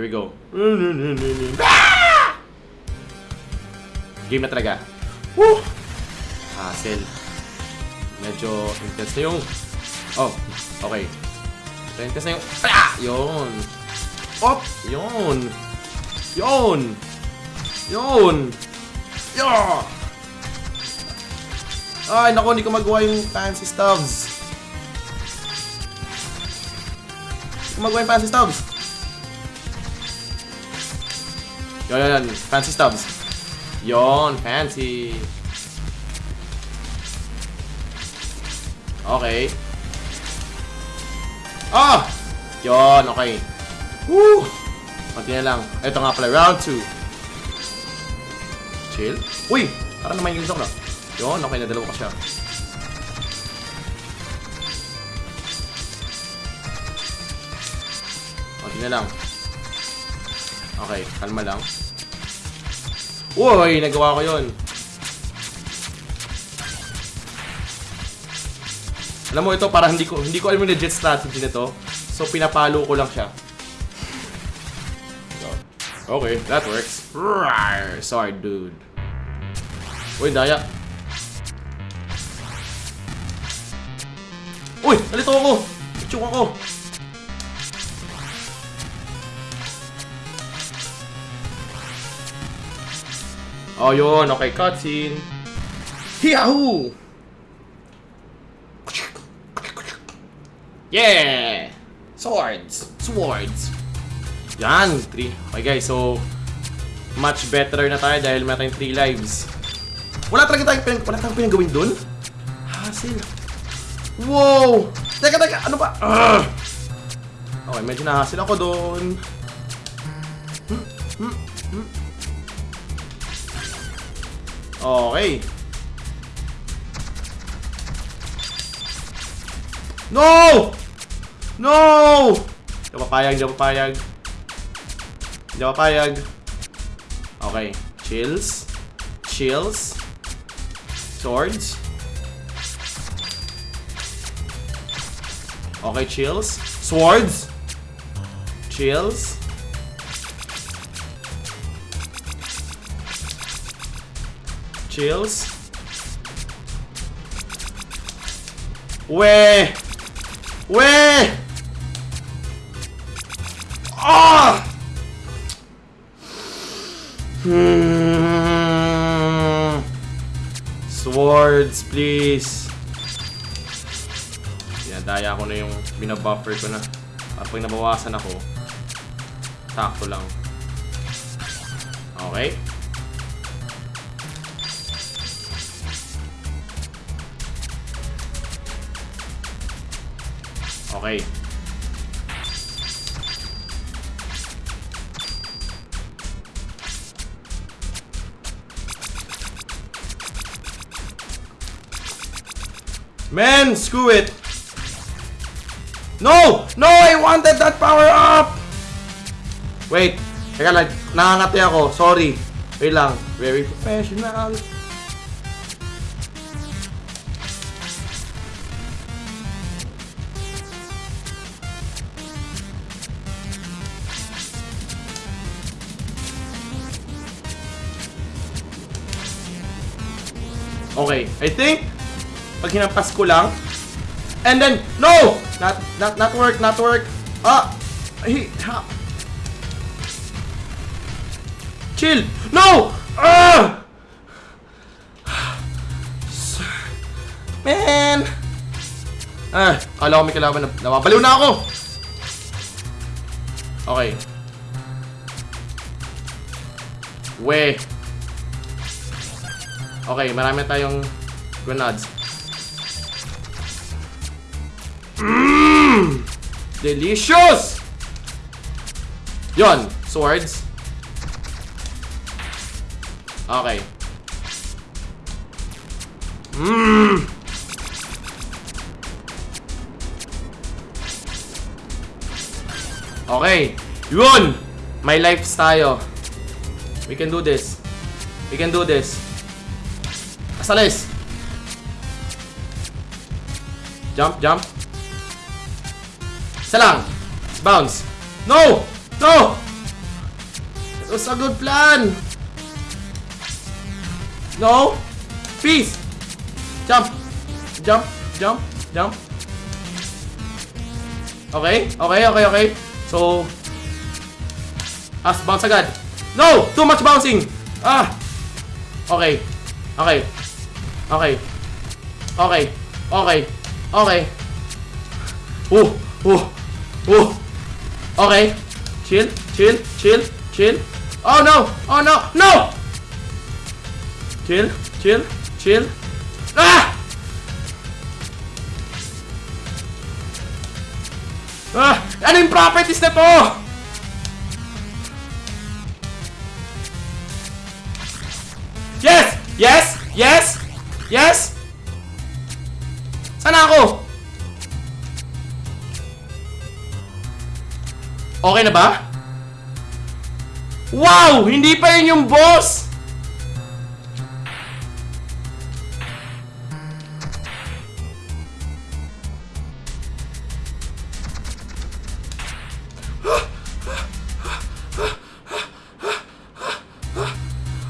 Here we go. Ah! Game na talaga. Woo! Hassle. Medyo intense na yung... Oh, okay. Medyo intense na yung... Ah! Yun. Op! Yun. Yun. Yun. Yeah! Ay, naku, hindi ko magawa yung fancy stuffs. Hindi ko magawa yung fancy stuffs. Yun, yun, yun. Fancy stubs. Yon, fancy. Okay. Ah! Yon, okay. Woo! Kunti na lang. Ito nga pala, round 2. Chill. Uy! Parang naman yung ako na. Yon, okay, nadalawa ko siya. Kunti na lang. Okay, kalma lang. Uy, nagawa ko yun. Alam mo ito, parang hindi ko hindi ko alam yung legit strategy nito. So pinapalo ko lang siya. So, okay, that works. Rawr, sorry, dude. Uy, daya. Uy, nalito ako. Chuk ako. Oh, yun. Okay, cutscene. Yahoo! Yeah! Swords! Swords! Yan! Three. Okay guys, so much better na tayo dahil meron tayong 3 lives. Wala talaga tayong pinag wala tayong pinagawin dun? Hassle. Wow! Teka, teka! Ano ba? Ugh! Okay, medyo nahasil ako dun. Okay. No! No! Hindi ako papayag, hindi ako papayag. Hindi ako papayag. Okay. Chills. Chills. Swords. Okay, chills. Swords. Chills. Chills. We! We! Ah! Hmm. Swords, please. Dinadaya ko na yung binabuffer ko na. At pag nabawasan ako, sakto lang. Okay. Okay. Man, screw it. No! No, I wanted that power up! Wait. Teka lang, nakangati ako. Sorry. Wait lang. Very professional. Okay, I think pag hinampas ko lang and then no, not not not work, not work. Ah, he ha. Chill. No. Ah! Man. Ah, kala ko may kalaban na. Nawabaliw na ako. Okay. We. Okay, marami tayong grenades. Mmm! Delicious! Yon, swords. Okay. Mmm! Okay. Yun! May lives tayo. We can do this. We can do this. Asalis! Jump, jump. Isa. Bounce. No! No! It was a good plan! No! Peace! Jump! Jump! Jump! Jump! Okay, okay, okay, okay. So... As bounce agad. No! Too much bouncing! Ah! Okay. Okay. Okay. Okay. Okay. Okay. Oh! Oh! Oh! Okay. Chill, chill, chill, chill. Oh no! Oh no! No! Chill, chill, chill. Ah! Ah! Ano yung properties na to? Yes! Yes! Yes! Yes! Sana ako? Okay na ba? Wow! Hindi pa yun yung boss!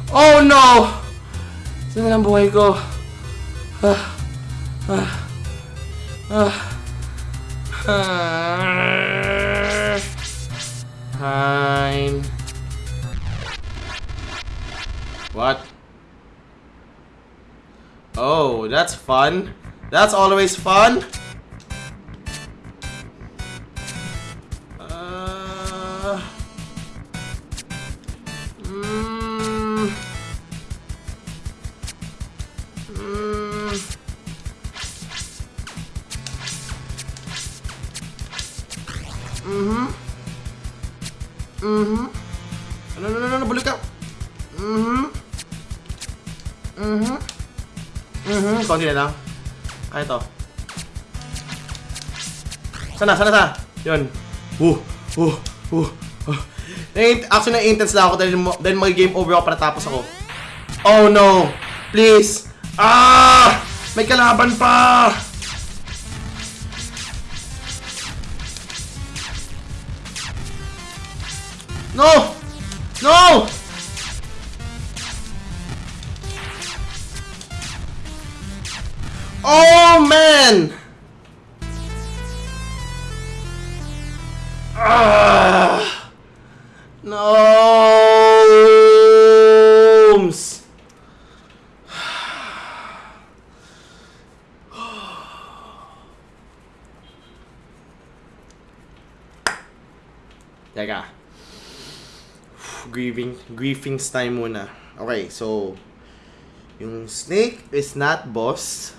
Oh no! Saan na ang buhay ko? Ah. Ah. Ah. Ah. Fine. What? Oh, that's fun. That's always fun. Ka. Mhm. Mhm. Mhm, konti na lang. Kaya to. Sana, sana, sana. Yun. Uh, uh, uh, uh. Actually, na-intense na ako dahil, dahil mag-game over ako para tapos ako. Oh no! Please! Ah! May kalaban pa! No! No! Oh man! Ah! Gnomes! Teka. Grieving, griefings time muna. Okay, so yung snake is not boss.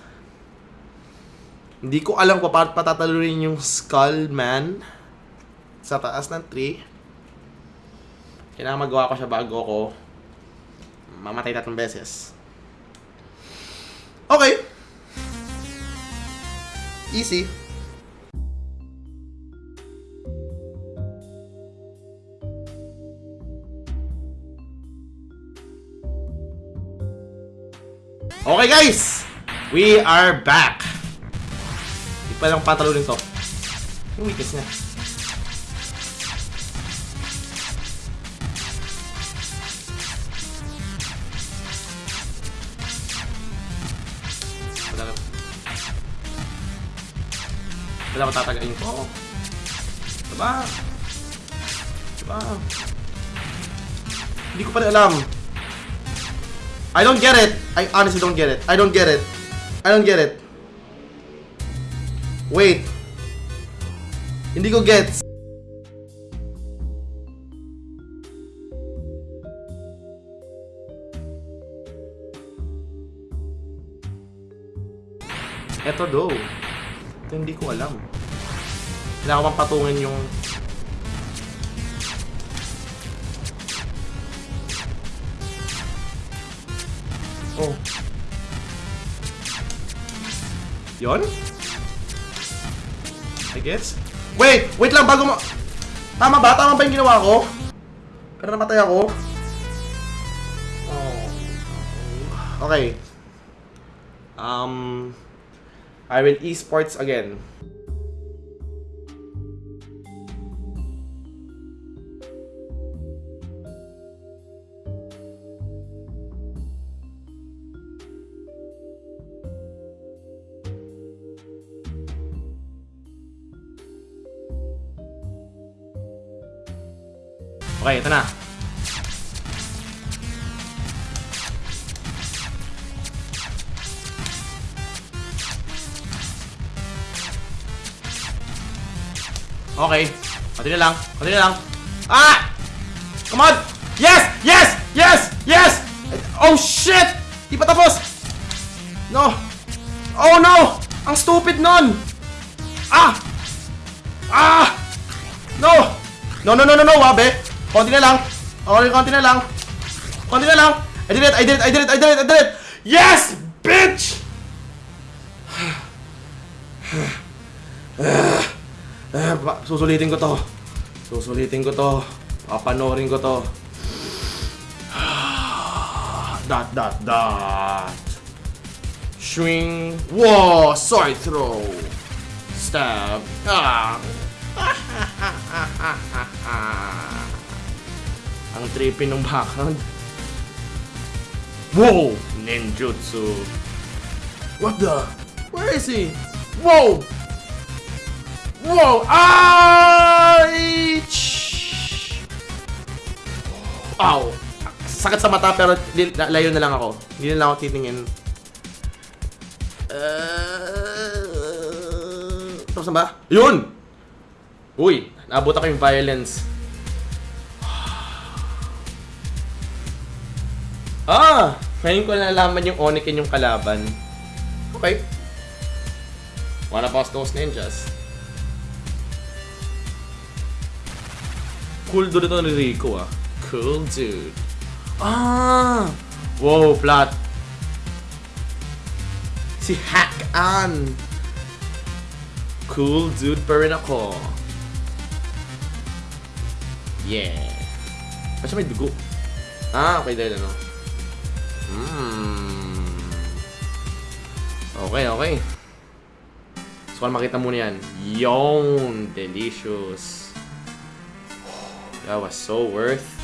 Hindi ko alam kung paano patatalunin yung skull man sa taas ng tree. Kailangan magawa ko siya bago ko mamatay tatlong beses. Okay. Easy. Okay guys! We are back! Hindi pa lang patalunin to. Yung weakness niya. Wala na. Wala ko tatagayin ko. Diba? Diba? Hindi ko pa rin alam. I don't get it. I honestly don't get it. I don't get it. I don't get it. Wait. Hindi ko gets. Eto do. Ito hindi ko alam. Kailangan ko pang patungan yung... Oh. Yon? I guess? Wait! Wait lang bago mo... Tama ba? Tama ba yung ginawa ko? Pero namatay ako? Oh. Okay. Um... I will esports again. Okay, ito na. Okay. Continue lang. Continue lang. Ah! Come on! Yes! Yes! Yes! Yes! Oh shit! Di pa tapos! No! Oh no! Ang stupid nun! Ah! Ah! No! No, no, no, no, no, wabe! Konti na lang! Okay, konti na lang! Konti na lang! I did it! I did it! I did it! I did it! I did it! Yes! Bitch! Susulitin ko to. Susulitin ko to. Papanorin ko to. dot, dot, dot. Swing. Whoa! Sword throw. Stab. Ah. Ang trippy ng backhand. Whoa! Ninjutsu. What the? Where is he? Whoa! Whoa! Ay! Ow! Sakit sa mata pero layo na lang ako. Hindi na lang ako titingin. Uh, tapos na ba? Yun! Uy! Naabot ako yung violence. Ah! Ngayon ko nalaman yung Onikin yung kalaban. Okay. Wanna boss those ninjas? Cool dude ito ni Rico ah. Cool dude. Ah! Wow, flat. Si Hack An. Cool dude pa rin ako. Yeah. Basta may dugo. Ah, okay dahil ano. Hmm. Okay, okay. So, makita mo na yan. Yon! Delicious. That was so worth